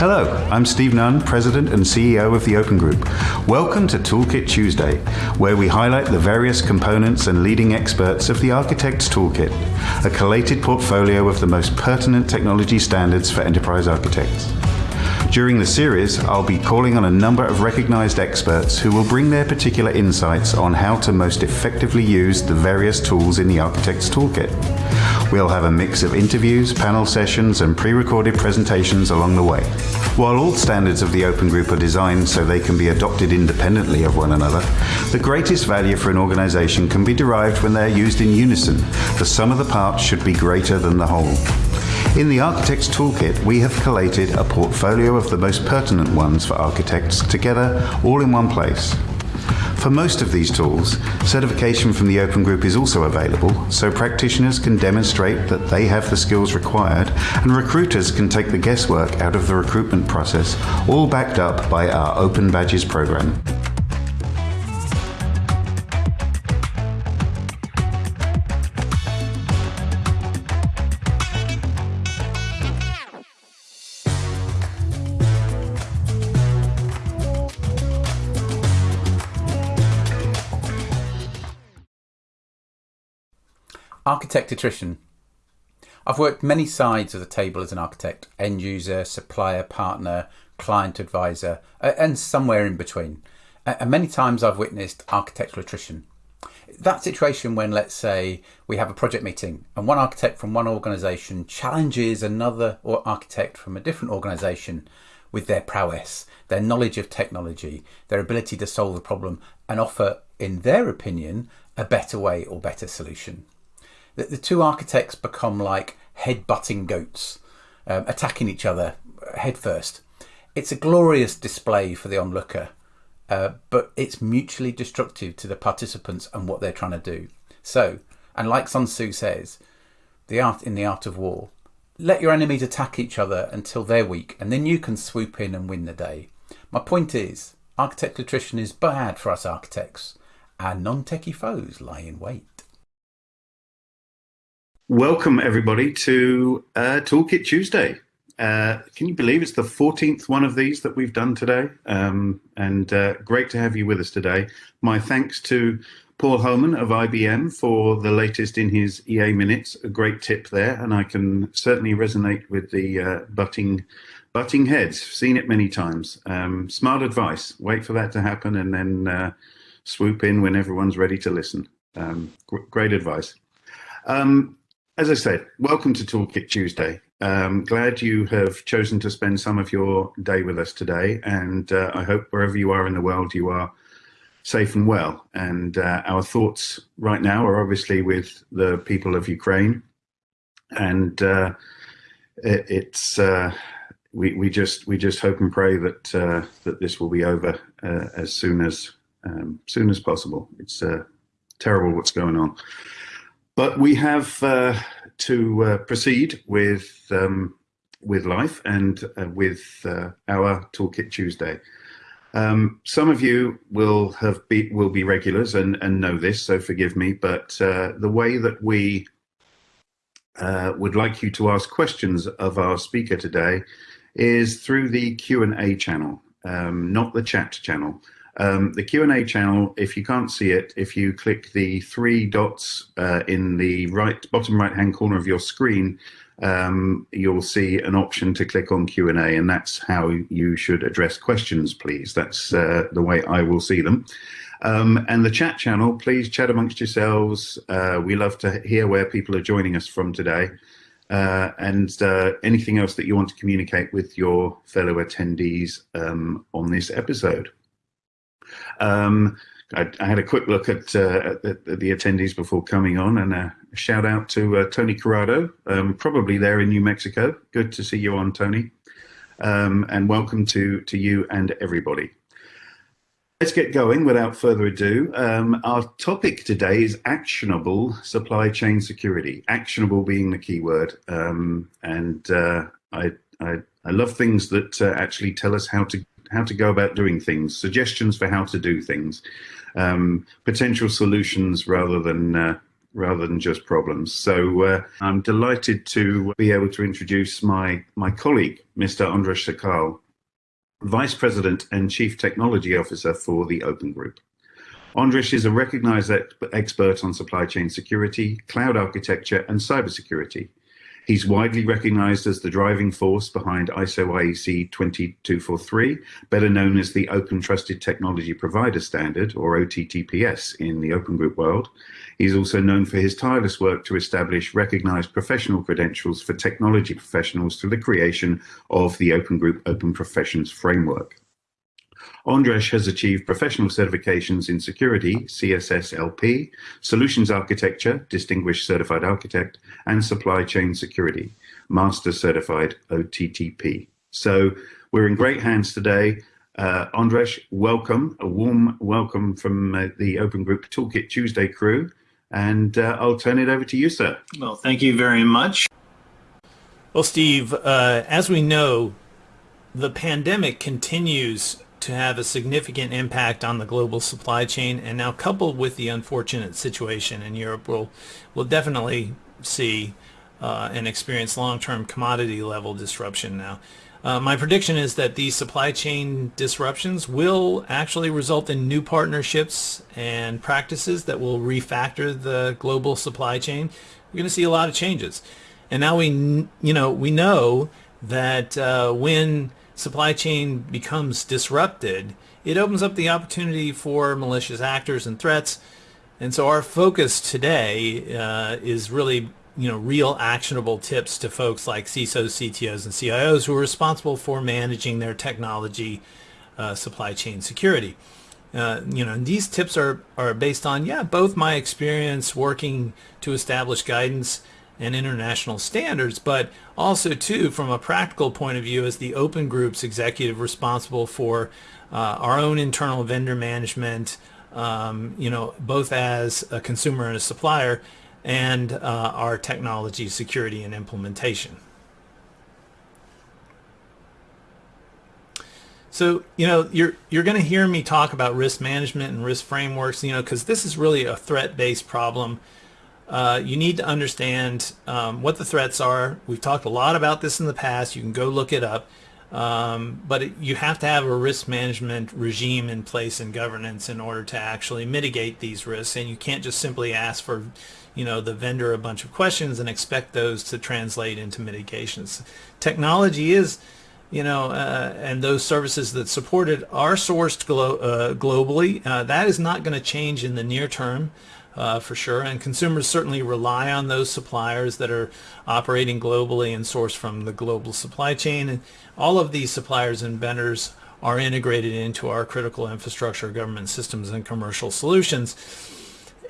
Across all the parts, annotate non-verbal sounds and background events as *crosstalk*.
Hello, I'm Steve Nunn, President and CEO of the Open Group. Welcome to Toolkit Tuesday, where we highlight the various components and leading experts of the Architect's Toolkit, a collated portfolio of the most pertinent technology standards for enterprise architects. During the series, I'll be calling on a number of recognized experts who will bring their particular insights on how to most effectively use the various tools in the Architect's Toolkit. We'll have a mix of interviews, panel sessions, and pre-recorded presentations along the way. While all standards of the Open Group are designed so they can be adopted independently of one another, the greatest value for an organization can be derived when they're used in unison. The sum of the parts should be greater than the whole. In the Architect's Toolkit, we have collated a portfolio of the most pertinent ones for architects together all in one place. For most of these tools, certification from the Open Group is also available, so practitioners can demonstrate that they have the skills required, and recruiters can take the guesswork out of the recruitment process, all backed up by our Open Badges program. Architect attrition. I've worked many sides of the table as an architect end user, supplier, partner, client advisor, and somewhere in between. And many times I've witnessed architectural attrition. That situation when, let's say, we have a project meeting and one architect from one organisation challenges another architect from a different organisation with their prowess, their knowledge of technology, their ability to solve the problem and offer, in their opinion, a better way or better solution the, the two architects become like head-butting goats, um, attacking each other headfirst. It's a glorious display for the onlooker, uh, but it's mutually destructive to the participants and what they're trying to do. So, and like Sun Tzu says, the art in the art of war, let your enemies attack each other until they're weak, and then you can swoop in and win the day. My point is, architect attrition is bad for us architects, and non-techie foes lie in wait. Welcome, everybody, to uh, Toolkit Tuesday. Uh, can you believe it's the 14th one of these that we've done today? Um, and uh, great to have you with us today. My thanks to Paul Homan of IBM for the latest in his EA minutes. A great tip there, and I can certainly resonate with the uh, butting, butting heads. Seen it many times. Um, smart advice. Wait for that to happen and then uh, swoop in when everyone's ready to listen. Um, great advice. Um, as I said, welcome to Toolkit Tuesday. Um, glad you have chosen to spend some of your day with us today, and uh, I hope wherever you are in the world, you are safe and well. And uh, our thoughts right now are obviously with the people of Ukraine, and uh, it, it's uh, we we just we just hope and pray that uh, that this will be over uh, as soon as um, soon as possible. It's terrible what's going on. But we have uh, to uh, proceed with um, with life and uh, with uh, our Toolkit Tuesday. Um, some of you will have be will be regulars and, and know this, so forgive me. But uh, the way that we uh, would like you to ask questions of our speaker today is through the Q and A channel, um, not the chat channel. Um, the Q&A channel, if you can't see it, if you click the three dots uh, in the right bottom right hand corner of your screen, um, you'll see an option to click on Q&A and that's how you should address questions, please. That's uh, the way I will see them. Um, and the chat channel, please chat amongst yourselves. Uh, we love to hear where people are joining us from today. Uh, and uh, anything else that you want to communicate with your fellow attendees um, on this episode. Um, I, I, had a quick look at, uh, at, the attendees before coming on and a shout out to uh, Tony Corrado, um, probably there in New Mexico. Good to see you on, Tony. Um, and welcome to, to you and everybody. Let's get going without further ado. Um, our topic today is actionable supply chain security, actionable being the key word. Um, and uh, I, I, I, love things that uh, actually tell us how to how to go about doing things, suggestions for how to do things, um, potential solutions rather than uh, rather than just problems. So uh, I'm delighted to be able to introduce my, my colleague, Mr. Andras Szakal, Vice President and Chief Technology Officer for the Open Group. Andras is a recognized expert on supply chain security, cloud architecture, and cybersecurity. He's widely recognized as the driving force behind ISO IEC 22243, better known as the Open Trusted Technology Provider Standard, or OTTPS, in the Open Group world. He's also known for his tireless work to establish recognized professional credentials for technology professionals through the creation of the Open Group Open Professions Framework. Andras has achieved professional certifications in security, CSSLP, solutions architecture, distinguished certified architect, and supply chain security, master certified OTTP. So we're in great hands today. Uh, Andras, welcome, a warm welcome from uh, the Open Group Toolkit Tuesday crew. And uh, I'll turn it over to you, sir. Well, thank you very much. Well, Steve, uh, as we know, the pandemic continues to have a significant impact on the global supply chain and now coupled with the unfortunate situation in Europe we'll, we'll definitely see uh, and experience long-term commodity level disruption now. Uh, my prediction is that these supply chain disruptions will actually result in new partnerships and practices that will refactor the global supply chain. We're going to see a lot of changes. And now we, you know, we know that uh, when supply chain becomes disrupted, it opens up the opportunity for malicious actors and threats. And so our focus today uh, is really you know real actionable tips to folks like CISOs, CTOs, and CIOs who are responsible for managing their technology uh, supply chain security. Uh, you know, these tips are, are based on, yeah, both my experience working to establish guidance and international standards, but also too from a practical point of view as the open group's executive responsible for uh, our own internal vendor management, um, you know, both as a consumer and a supplier, and uh, our technology security and implementation. So, you know, you're you're going to hear me talk about risk management and risk frameworks, you know, because this is really a threat-based problem uh, you need to understand um, what the threats are. We've talked a lot about this in the past. You can go look it up. Um, but it, you have to have a risk management regime in place and governance in order to actually mitigate these risks. And you can't just simply ask for, you know, the vendor a bunch of questions and expect those to translate into mitigations. Technology is, you know, uh, and those services that support it are sourced glo uh, globally. Uh, that is not going to change in the near term uh, for sure. And consumers certainly rely on those suppliers that are operating globally and sourced from the global supply chain. And all of these suppliers and vendors are integrated into our critical infrastructure, government systems, and commercial solutions.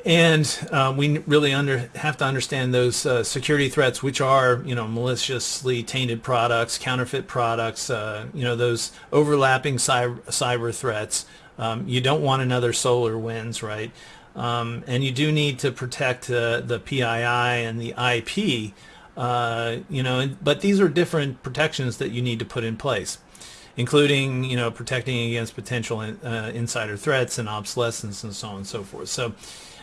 And uh, we really under, have to understand those uh, security threats, which are, you know, maliciously tainted products, counterfeit products, uh, you know, those overlapping cyber, cyber threats. Um, you don't want another SolarWinds, right? Um, and you do need to protect uh, the PII and the IP, uh, you know, but these are different protections that you need to put in place, including, you know, protecting against potential in, uh, insider threats and obsolescence and so on and so forth. So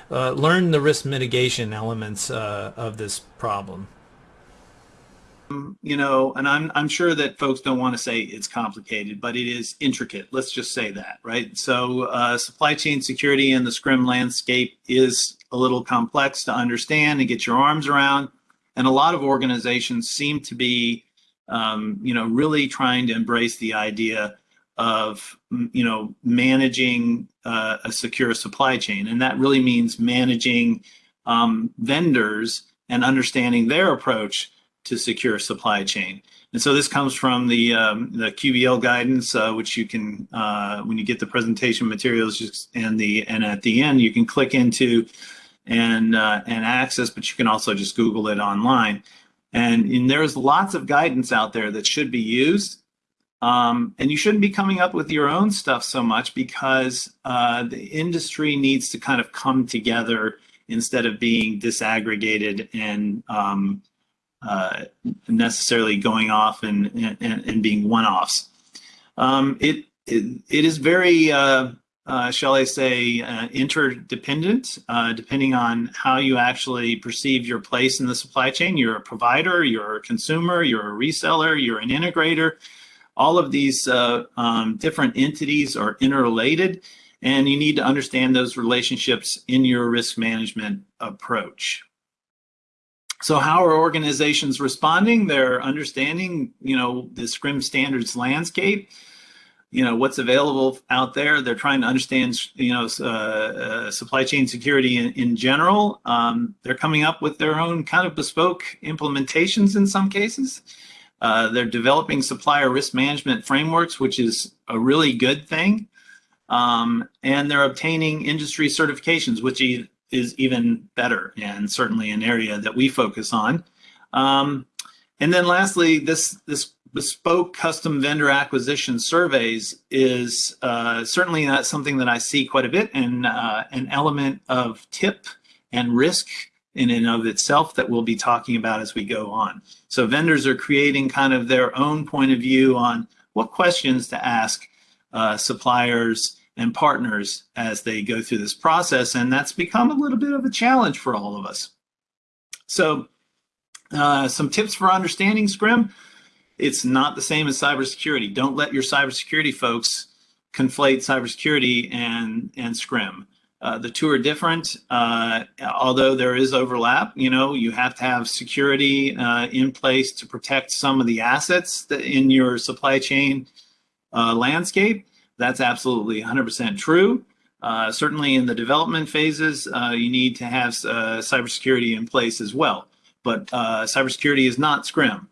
uh, learn the risk mitigation elements uh, of this problem you know, and I'm I'm sure that folks don't want to say it's complicated, but it is intricate. Let's just say that, right? So uh, supply chain security in the SCRM landscape is a little complex to understand and get your arms around, and a lot of organizations seem to be, um, you know, really trying to embrace the idea of you know managing uh, a secure supply chain, and that really means managing um, vendors and understanding their approach to secure supply chain. And so this comes from the um, the QBL guidance, uh, which you can uh, when you get the presentation materials and the and at the end you can click into and uh, and access, but you can also just Google it online. And, and there's lots of guidance out there that should be used. Um, and you shouldn't be coming up with your own stuff so much because uh, the industry needs to kind of come together instead of being disaggregated and um, uh, necessarily going off and, and, and being one-offs. Um, it, it, it is very uh, uh, shall I say, uh, interdependent, uh, depending on how you actually perceive your place in the supply chain. You're a provider, you're a consumer, you're a reseller, you're an integrator. All of these uh, um, different entities are interrelated, and you need to understand those relationships in your risk management approach. So how are organizations responding? They're understanding, you know, the SCRM standards landscape you know what's available out there. They're trying to understand you know uh, uh, supply chain security in, in general. Um, they're coming up with their own kind of bespoke implementations in some cases. Uh, they're developing supplier risk management frameworks, which is a really good thing. Um, and they're obtaining industry certifications, which is even better and certainly an area that we focus on. Um, and then lastly, this, this bespoke custom vendor acquisition surveys is uh, certainly not something that I see quite a bit and uh, an element of tip and risk in and of itself that we'll be talking about as we go on. So vendors are creating kind of their own point of view on what questions to ask uh, suppliers and partners as they go through this process. And that's become a little bit of a challenge for all of us. So uh, some tips for understanding SCRM. It's not the same as cybersecurity. Don't let your cybersecurity folks conflate cybersecurity and, and SCRM. Uh, the two are different, uh, although there is overlap. You know, you have to have security uh, in place to protect some of the assets in your supply chain uh, landscape. That's absolutely 100% true. Uh, certainly in the development phases, uh, you need to have cybersecurity in place as well. But cybersecurity is not SCRM.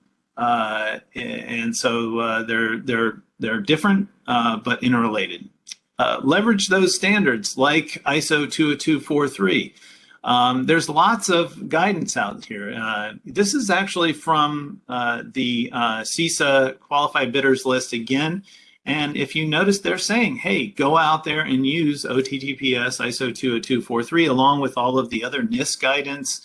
and so they're, they're, they're different, but interrelated. Uh, leverage those standards like ISO 20243. Um, there's lots of guidance out here. Uh, this is actually from uh, the uh, CISA qualified bidders list again. And if you notice, they're saying, hey, go out there and use OTTPS ISO 20243 along with all of the other NIST guidance,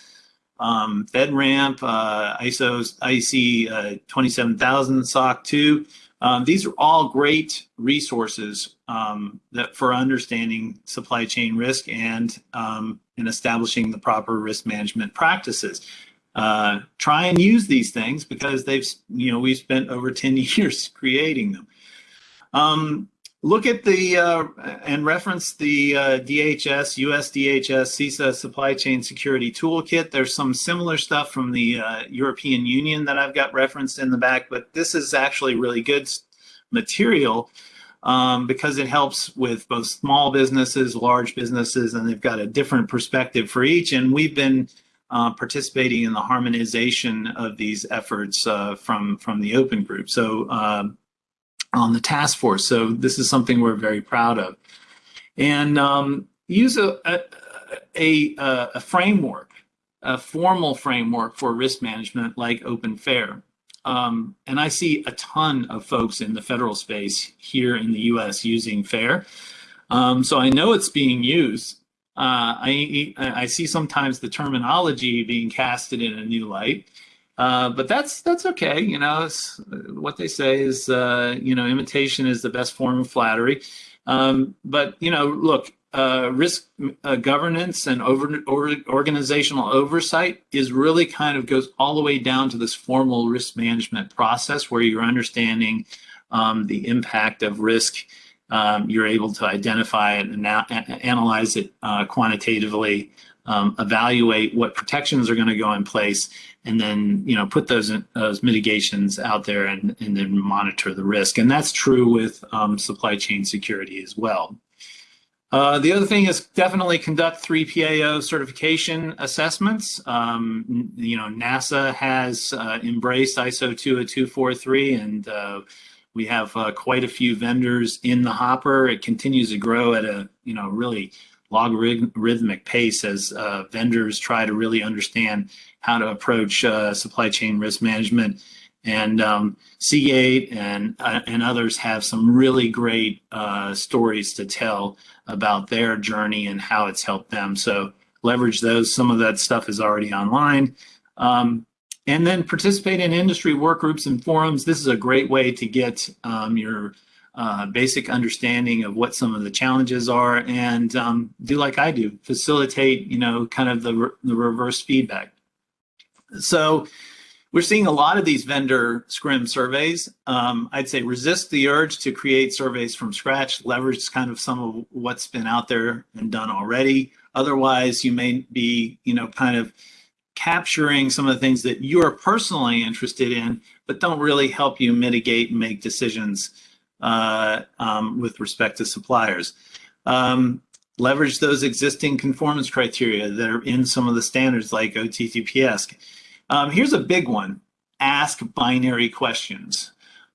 um, FedRAMP, uh, ISO IC uh, 27000 SOC 2. Um, these are all great resources um, that for understanding supply chain risk and um, in establishing the proper risk management practices. Uh, try and use these things because they've, you know, we've spent over 10 *laughs* years creating them. Um, look at the uh, and reference the uh, DHS, US DHS, CISA Supply Chain Security Toolkit. There's some similar stuff from the uh, European Union that I've got referenced in the back, but this is actually really good material um, because it helps with both small businesses, large businesses, and they've got a different perspective for each. And we've been uh, participating in the harmonization of these efforts uh, from from the open group. So um, on the task force. So this is something we're very proud of. And um, use a, a, a, a, framework, a formal framework for risk management like Open FAIR. Um, and I see a ton of folks in the federal space here in the US using FAIR. Um, so I know it's being used. Uh, I, I see sometimes the terminology being casted in a new light. Uh, but that's that's okay. You know, what they say is, uh, you know, imitation is the best form of flattery. Um, but you know, look, uh, risk uh, governance and over, or, organizational oversight is really kind of goes all the way down to this formal risk management process where you're understanding um, the impact of risk. Um, you're able to identify it and analyze it uh, quantitatively, um, evaluate what protections are going to go in place, and then you know put those those mitigations out there and, and then monitor the risk. And that's true with um, supply chain security as well. Uh, the other thing is definitely conduct 3PAO certification assessments. Um, you know, NASA has uh, embraced ISO 20243 and uh, we have uh, quite a few vendors in the hopper. It continues to grow at a, you know, really logarithmic pace as uh, vendors try to really understand how to approach uh, supply chain risk management. And um, Seagate and uh, and others have some really great uh, stories to tell about their journey and how it's helped them. So leverage those. Some of that stuff is already online. Um, and then participate in industry work groups and forums. This is a great way to get um, your uh, basic understanding of what some of the challenges are, and um, do like I do, facilitate, you know, kind of the, re the reverse feedback. So we're seeing a lot of these vendor SCRM surveys. Um, I'd say resist the urge to create surveys from scratch, leverage kind of some of what's been out there and done already. Otherwise, you may be, you know, kind of capturing some of the things that you are personally interested in, but don't really help you mitigate and make decisions uh, um, with respect to suppliers. Um, leverage those existing conformance criteria that are in some of the standards like OTTPS. Um, here's a big one. Ask binary questions.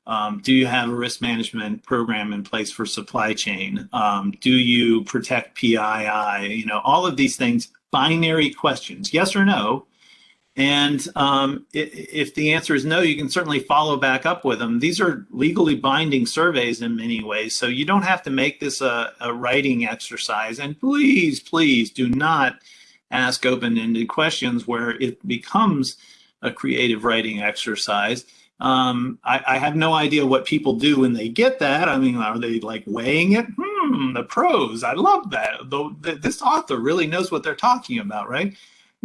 Um, do you have a risk management program in place for supply chain? Um, do you protect PII? You know, all of these things, binary questions, yes or no. And um, if the answer is no, you can certainly follow back up with them. These are legally binding surveys in many ways, so you don't have to make this a, a writing exercise. And please, please do not ask open-ended questions where it becomes a creative writing exercise. Um, I, I, have no idea what people do when they get that. I mean, are they like weighing it? Hmm, the pros. I love that. Though this author really knows what they're talking about, right?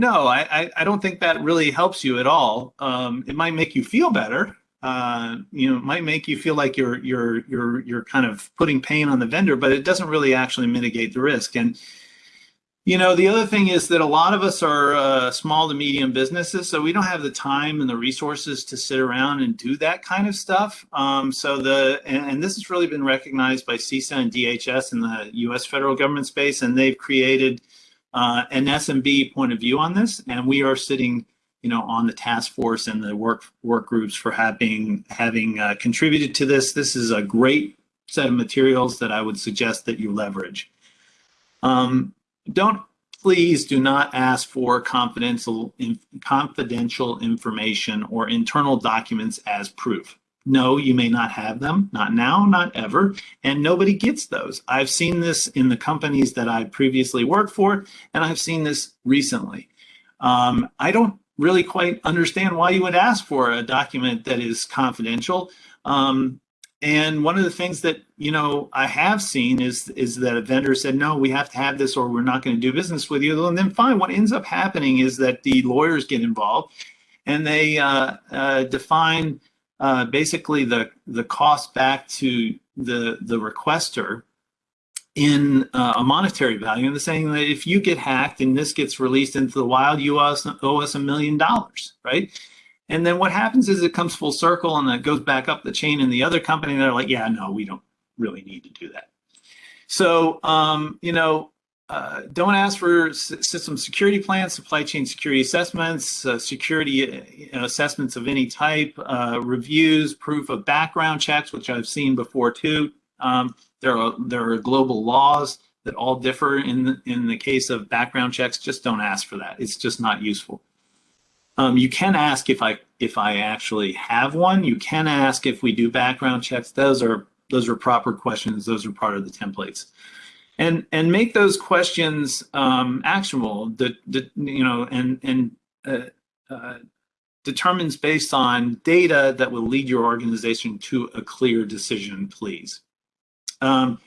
No, I, I don't think that really helps you at all. Um, it might make you feel better. Uh, you know, it might make you feel like you're you're you're you're kind of putting pain on the vendor, but it doesn't really actually mitigate the risk. And you know, the other thing is that a lot of us are uh, small to medium businesses, so we don't have the time and the resources to sit around and do that kind of stuff. Um, so the and, and, this has really been recognized by CISA and DHS in the U.S. federal government space, and they've created uh, an SMB point of view on this, and we are sitting, you know, on the task force and the work work groups for having having uh, contributed to this. This is a great set of materials that I would suggest that you leverage. Um, don't please do not ask for confidential in, confidential information or internal documents as proof. No, you may not have them, not now, not ever, and nobody gets those. I've seen this in the companies that I previously worked for, and I've seen this recently. Um, I don't really quite understand why you would ask for a document that is confidential. Um, and one of the things that you know I have seen is is that a vendor said, "No, we have to have this, or we're not going to do business with you." And then fine, what ends up happening is that the lawyers get involved, and they uh, uh, define uh, basically the the cost back to the the requester in uh, a monetary value. And they're saying that if you get hacked and this gets released into the wild, you owe us, a million dollars, right? And then what happens is it comes full circle and it goes back up the chain in the other company. And they're like, yeah, no, we don't really need to do that. So, um, you know, uh, don't ask for system security plans, supply chain security assessments, uh, security uh, assessments of any type, uh, reviews, proof of background checks, which I've seen before too. Um, there are there are global laws that all differ in the, in the case of background checks. Just don't ask for that. It's just not useful. Um, you can ask if I if I actually have one. You can ask if we do background checks. Those are those are proper questions. Those are part of the templates, and and make those questions um, actionable. That you know and and uh, uh, determines based on data that will lead your organization to a clear decision. Please. Um,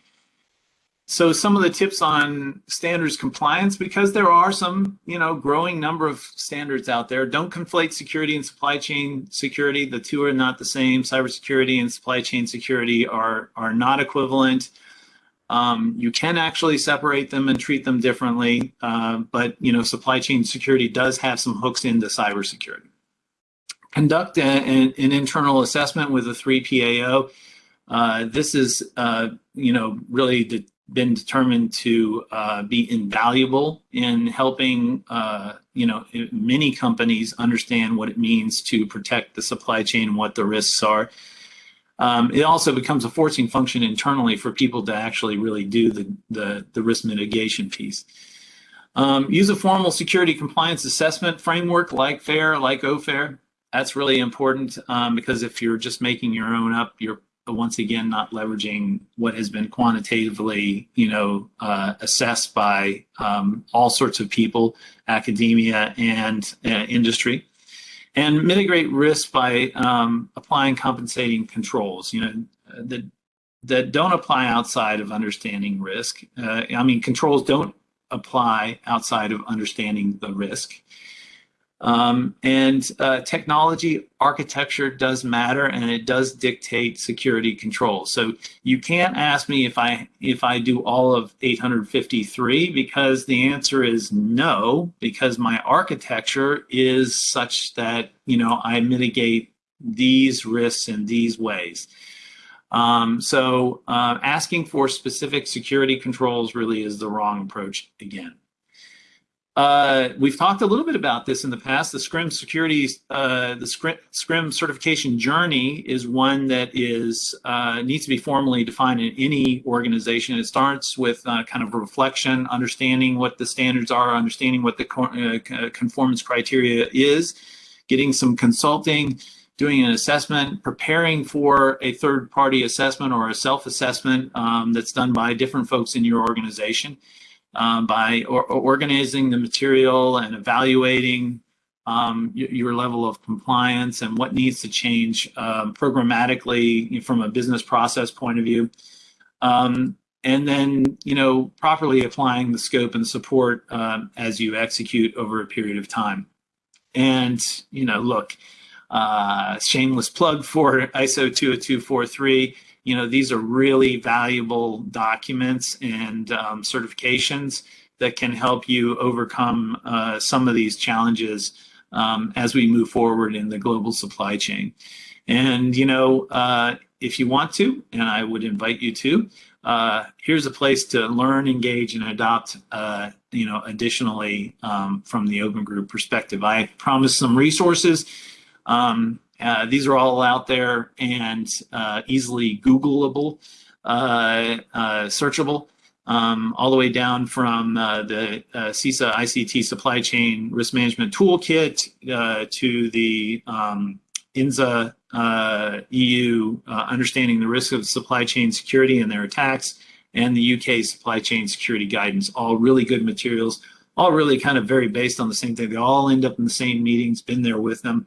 so some of the tips on standards compliance, because there are some, you know, growing number of standards out there. Don't conflate security and supply chain security. The two are not the same. Cybersecurity and supply chain security are are not equivalent. Um, you can actually separate them and treat them differently, uh, but you know, supply chain security does have some hooks into cybersecurity. Conduct a, a, an internal assessment with a 3PAO. Uh, this is, uh, you know, really the been determined to uh, be invaluable in helping uh, you know many companies understand what it means to protect the supply chain what the risks are. Um, it also becomes a forcing function internally for people to actually really do the the, the risk mitigation piece. Um, use a formal security compliance assessment framework like FAIR, like OFAIR. That's really important um, because if you're just making your own up, you're once again not leveraging what has been quantitatively you know uh, assessed by um, all sorts of people academia and uh, industry and mitigate risk by um, applying compensating controls you know that, that don't apply outside of understanding risk. Uh, I mean, controls don't apply outside of understanding the risk. Um, and uh, technology architecture does matter and it does dictate security control. So you can't ask me if I if I do all of 853 because the answer is no, because my architecture is such that you know I mitigate these risks in these ways. Um, so uh, asking for specific security controls really is the wrong approach again. Uh, we've talked a little bit about this in the past. The SCRM security, uh, the SCRM certification journey is one that is uh, needs to be formally defined in any organization. It starts with uh, kind of reflection, understanding what the standards are, understanding what the uh, conformance criteria is, getting some consulting, doing an assessment, preparing for a third party assessment or a self assessment um, that's done by different folks in your organization, um, by or, or organizing the material and evaluating um, your level of compliance and what needs to change um, programmatically from a business process point of view. Um, and then, you know, properly applying the scope and support um, as you execute over a period of time. And, you know, look, uh, shameless plug for ISO 20243. You know, these are really valuable documents and um, certifications that can help you overcome uh, some of these challenges um, as we move forward in the global supply chain. And, you know, uh, if you want to, and I would invite you to, uh, here's a place to learn, engage, and adopt, uh, you know, additionally um, from the open group perspective. I promised some resources um, uh, these are all out there and uh, easily Googleable, uh, uh searchable, um, all the way down from uh, the CISA ICT supply chain risk management toolkit to the um, ENISA EU understanding the risk of supply chain security and their attacks, and the UK supply chain security guidance. All really good materials, all really kind of very based on the same thing. They all end up in the same meetings, been there with them.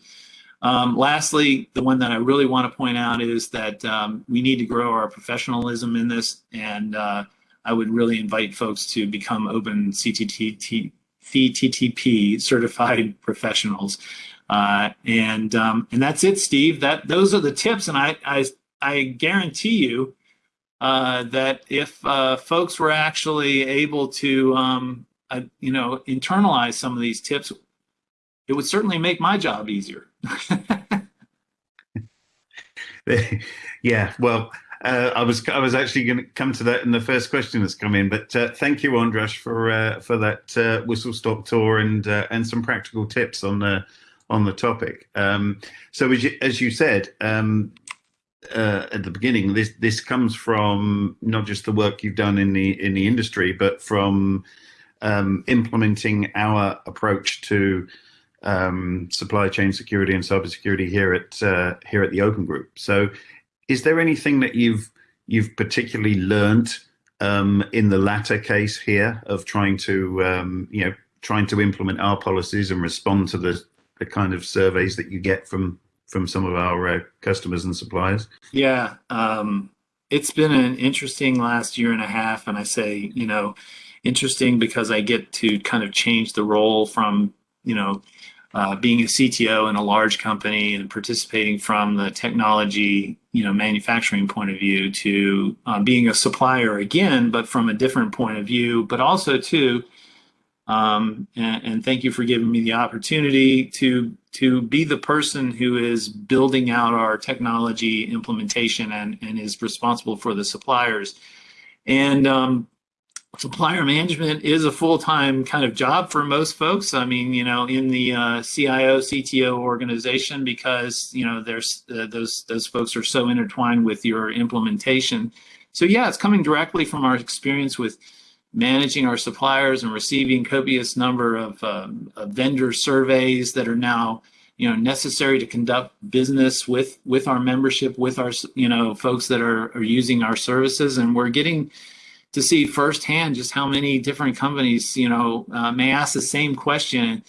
Um, lastly, the one that I really want to point out is that um, we need to grow our professionalism in this, and uh, I would really invite folks to become Open CTTP certified *laughs* professionals. Uh, and um, and that's it, Steve. That those are the tips, and I I, I guarantee you uh, that if uh, folks were actually able to um, uh, you know internalize some of these tips, it would certainly make my job easier. *laughs* yeah, well, uh, I was I was actually going to come to that in the first question that's come in, but uh, thank you, Andras, for uh, for that uh, whistle stop tour and uh, and some practical tips on the on the topic. Um, so as you, as you said um, uh, at the beginning, this this comes from not just the work you've done in the in the industry, but from um, implementing our approach to um, supply chain security and cybersecurity here at uh, here at the Open Group. So, is there anything that you've you've particularly learned um, in the latter case here of trying to um, you know trying to implement our policies and respond to the the kind of surveys that you get from from some of our uh, customers and suppliers? Yeah, um, it's been an interesting last year and a half, and I say you know interesting because I get to kind of change the role from you know uh, being a CTO in a large company and participating from the technology, you know, manufacturing point of view to uh, being a supplier again, but from a different point of view, but also too, um, and, and, thank you for giving me the opportunity to to be the person who is building out our technology implementation and, and is responsible for the suppliers. And um, supplier management is a full-time kind of job for most folks. I mean, you know, in the uh, CIO, CTO organization, because you know, there's uh, those those folks are so intertwined with your implementation. So yeah, it's coming directly from our experience with managing our suppliers and receiving copious number of, um, of vendor surveys that are now you know necessary to conduct business with with our membership with our you know folks that are, are using our services and we're getting to see firsthand just how many different companies, you know, uh, may ask the same question,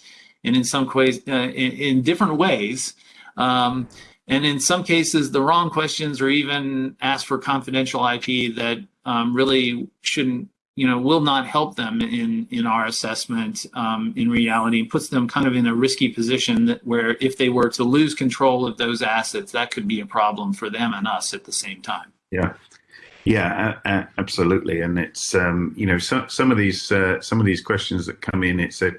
and in some ways, uh, in, in, different ways. Um, and in some cases the wrong questions or even ask for confidential IP that um, really shouldn't you know will not help them in in our assessment um, in reality and puts them kind of in a risky position that where if they were to lose control of those assets that could be a problem for them and us at the same time yeah yeah uh, absolutely and it's um, you know so, some of these uh, some of these questions that come in it's a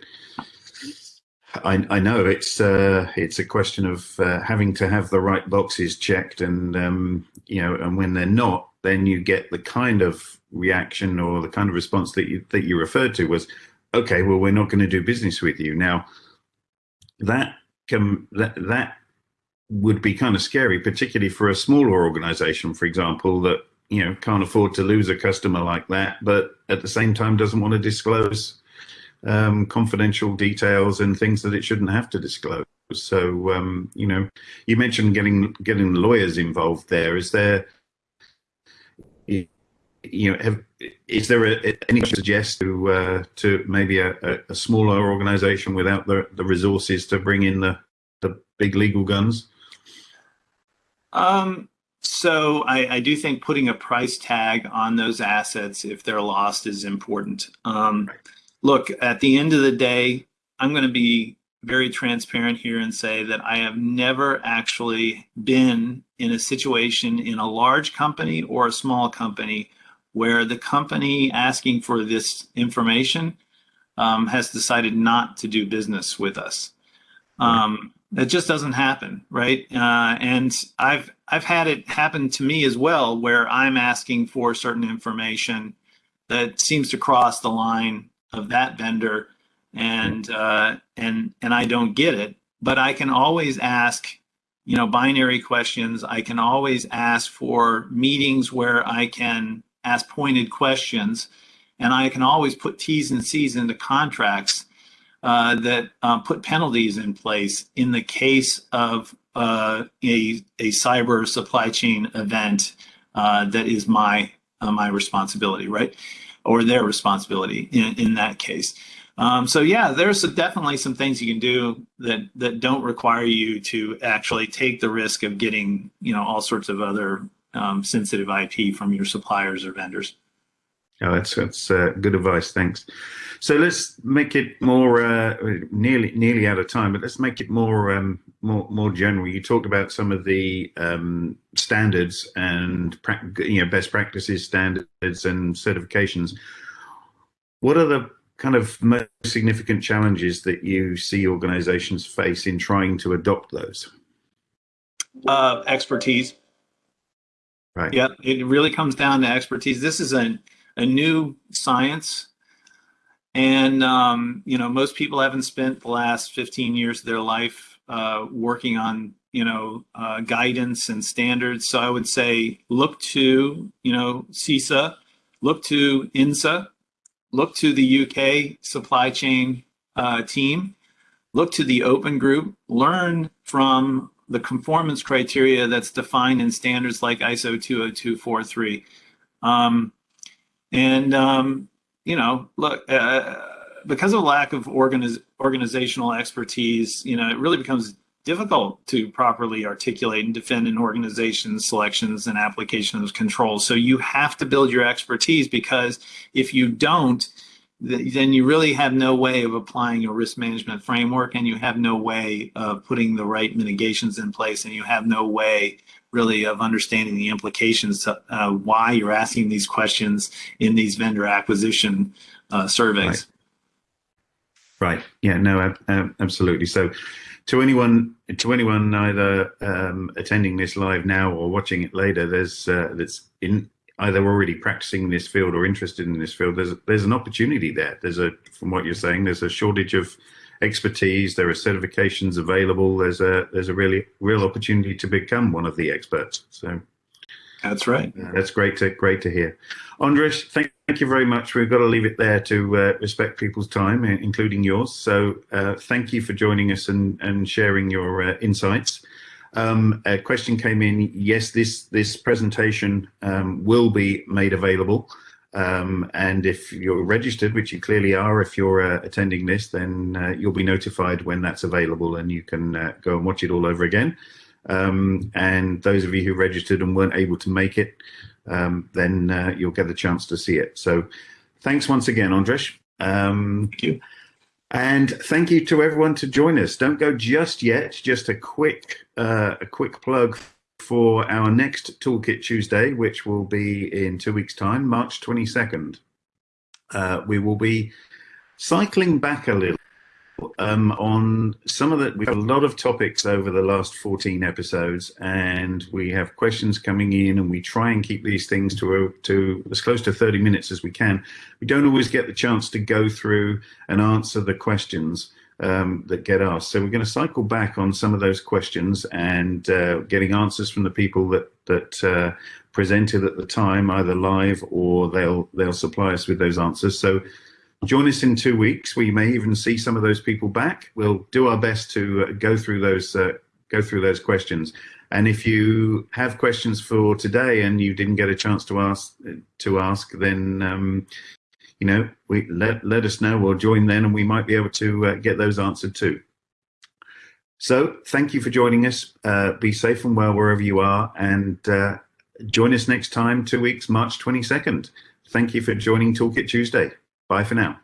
I, I know it's uh, it's a question of uh, having to have the right boxes checked, and um, you know, and when they're not, then you get the kind of reaction or the kind of response that you that you referred to was, okay, well, we're not going to do business with you now. That can that that would be kind of scary, particularly for a smaller organization, for example, that you know can't afford to lose a customer like that, but at the same time doesn't want to disclose um, confidential details and things that it shouldn't have to disclose. So, um, you know, you mentioned getting getting lawyers involved there. Is there, you know, have, is there a, any suggest to uh, to maybe a, a, smaller organization without the, the resources to bring in the, the big legal guns? Um, so I, I do think putting a price tag on those assets if they're lost is important. Um, look, at the end of the day, I'm going to be very transparent here and say that I have never actually been in a situation in a large company or a small company where the company asking for this information um, has decided not to do business with us. Um, that just doesn't happen, right? Uh, and I've I've had it happen to me as well, where I'm asking for certain information that seems to cross the line of that vendor and uh, and and I don't get it, but I can always ask, you know, binary questions. I can always ask for meetings where I can ask pointed questions, and I can always put T's and C's into contracts uh, that uh, put penalties in place in the case of uh, a a cyber supply chain event uh, that is my uh, my responsibility, right? or their responsibility in, in that case. Um, so yeah, there's definitely some things you can do that that don't require you to actually take the risk of getting you know all sorts of other um, sensitive IP from your suppliers or vendors. Oh, that's that's uh, good advice. Thanks. So let's make it more uh, nearly nearly out of time, but let's make it more um, more more general. You talked about some of the um, standards and you know best practices standards and certifications. What are the kind of most significant challenges that you see organizations face in trying to adopt those? Uh, expertise. Right. Yeah, it really comes down to expertise. This is a, a new science and um, you know, most people haven't spent the last 15 years of their life uh, working on you know uh, guidance and standards. So I would say look to you know CISA, look to ENISA, look to the UK supply chain uh, team, look to the Open Group, learn from the conformance criteria that's defined in standards like ISO 20243. Um, and um, you know, look, uh, because of lack of organiz- organizational expertise, you know, it really becomes difficult to properly articulate and defend an organization's selections and application of controls. So you have to build your expertise because if you don't, then you really have no way of applying your risk management framework and you have no way of putting the right mitigations in place and you have no way really of understanding the implications uh, why you're asking these questions in these vendor acquisition uh, surveys. Right. right. Yeah. No. absolutely. So, to anyone, to anyone either um, attending this live now or watching it later, there's uh, that's in either already practicing in this field or interested in this field. There's there's an opportunity there. There's a from what you're saying. There's a shortage of expertise. There are certifications available. There's a there's a really real opportunity to become one of the experts. So that's right. Uh, that's great to great to hear. Andras, thank, thank you very much. We've got to leave it there to uh, respect people's time, including yours. So uh, thank you for joining us and and sharing your uh, insights. Um, a question came in. Yes, this this presentation um, will be made available. Um, and if you're registered, which you clearly are, if you're uh, attending this, then uh, you'll be notified when that's available and you can uh, go and watch it all over again. Um, and those of you who registered and weren't able to make it, um, then uh, you'll get the chance to see it. So thanks once again, Andras. Um, Thank you. and thank you to everyone to join us. Don't go just yet. Just a quick, uh, a quick plug for our next Toolkit Tuesday, which will be in two weeks' time, March 22nd. Uh, we will be cycling back a little um, on some of the. We've had a lot of topics over the last 14 episodes, and we have questions coming in, and we try and keep these things to to as close to 30 minutes as we can. We don't always get the chance to go through and answer the questions um, that get asked. So we're going to cycle back on some of those questions and uh, getting answers from the people that that uh, presented at the time, either live or they'll they'll supply us with those answers. So join us in two weeks. We may even see some of those people back. We'll do our best to uh, go through those uh, go through those questions. And if you have questions for today and you didn't get a chance to ask to ask, then um, you know, we let let us know or join then, and we might be able to uh, get those answered too. So, thank you for joining us. Uh, be safe and well wherever you are, and uh, join us next time, two weeks, March twenty second. Thank you for joining Toolkit Tuesday. Bye for now.